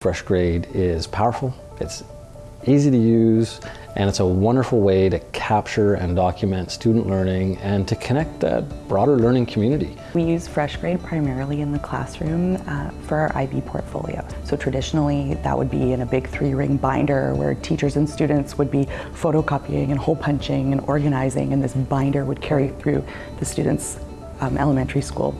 FreshGrade is powerful, it's easy to use, and it's a wonderful way to capture and document student learning and to connect that broader learning community. We use FreshGrade primarily in the classroom uh, for our IB portfolio. So traditionally that would be in a big three ring binder where teachers and students would be photocopying and hole punching and organizing and this binder would carry through the students' um, elementary school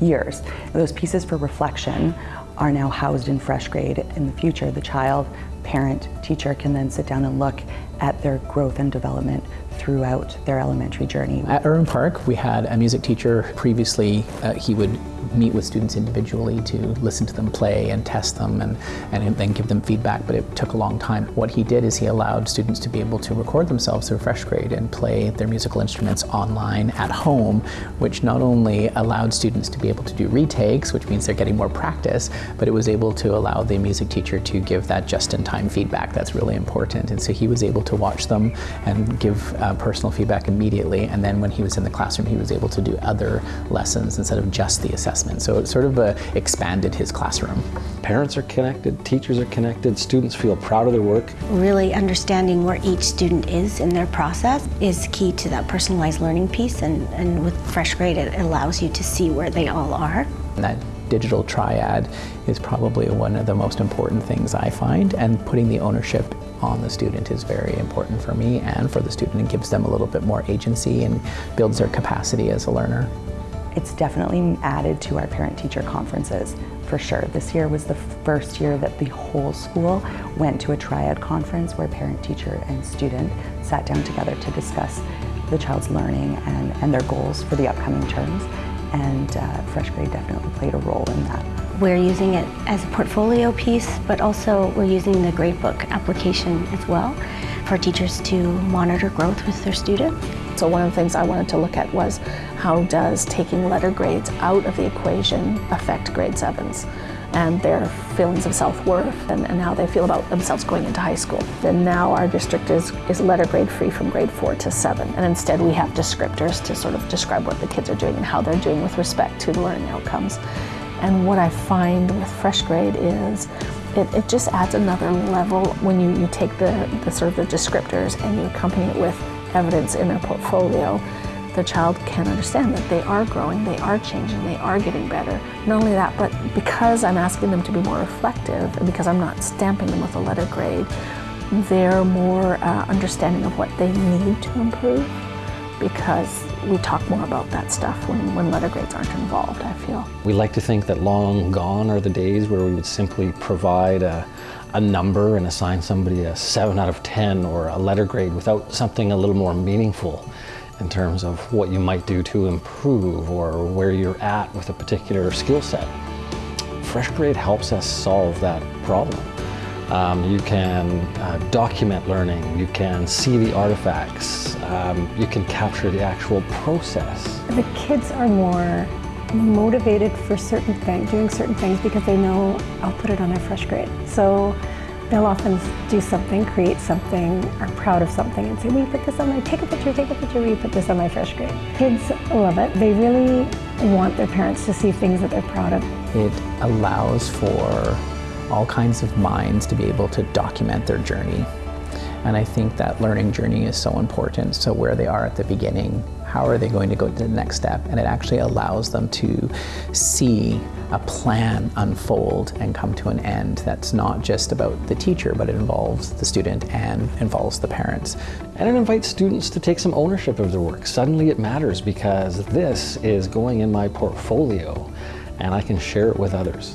years. Those pieces for reflection are now housed in FreshGrade. In the future, the child, parent, teacher can then sit down and look at their growth and development throughout their elementary journey. At Irwin Park, we had a music teacher. Previously, uh, he would meet with students individually to listen to them play and test them and, and then give them feedback, but it took a long time. What he did is he allowed students to be able to record themselves through FreshGrade and play their musical instruments online at home, which not only allowed students to be able to do retakes, which means they're getting more practice, but it was able to allow the music teacher to give that just-in-time feedback. That's really important. And so he was able to watch them and give uh, personal feedback immediately. And then when he was in the classroom, he was able to do other lessons instead of just the assessment assessment. So it sort of uh, expanded his classroom. Parents are connected, teachers are connected, students feel proud of their work. Really understanding where each student is in their process is key to that personalized learning piece and, and with FreshGrade it allows you to see where they all are. That digital triad is probably one of the most important things I find and putting the ownership on the student is very important for me and for the student. It gives them a little bit more agency and builds their capacity as a learner. It's definitely added to our parent-teacher conferences, for sure. This year was the first year that the whole school went to a triad conference where parent, teacher, and student sat down together to discuss the child's learning and, and their goals for the upcoming terms. And uh, FreshGrade definitely played a role in that. We're using it as a portfolio piece, but also we're using the gradebook application as well for teachers to monitor growth with their students. So one of the things I wanted to look at was how does taking letter grades out of the equation affect grade sevens and their feelings of self-worth and, and, how they feel about themselves going into high school. And now our district is, is letter grade free from grade four to seven. And instead we have descriptors to sort of describe what the kids are doing and how they're doing with respect to the learning outcomes. And what I find with FreshGrade is it, it just adds another level when you, you take the, the sort of the descriptors and you accompany it with evidence in their portfolio, the child can understand that they are growing, they are changing, they are getting better. Not only that, but because I'm asking them to be more reflective and because I'm not stamping them with a letter grade, they're more uh, understanding of what they need to improve because we talk more about that stuff when, when letter grades aren't involved, I feel. We like to think that long gone are the days where we would simply provide a, a number and assign somebody a 7 out of 10 or a letter grade without something a little more meaningful in terms of what you might do to improve or where you're at with a particular skill set. FreshGrade helps us solve that problem. Um, you can uh, document learning, you can see the artifacts, um, you can capture the actual process. The kids are more motivated for certain things, doing certain things because they know I'll put it on their FreshGrade. So they'll often do something, create something, are proud of something and say, you put this on my, take a picture, take a picture, you put this on my FreshGrade? Kids love it. They really want their parents to see things that they're proud of. It allows for all kinds of minds to be able to document their journey. And I think that learning journey is so important. So where they are at the beginning, how are they going to go to the next step? And it actually allows them to see a plan unfold and come to an end that's not just about the teacher, but it involves the student and involves the parents. And it invites students to take some ownership of their work. Suddenly it matters because this is going in my portfolio and I can share it with others.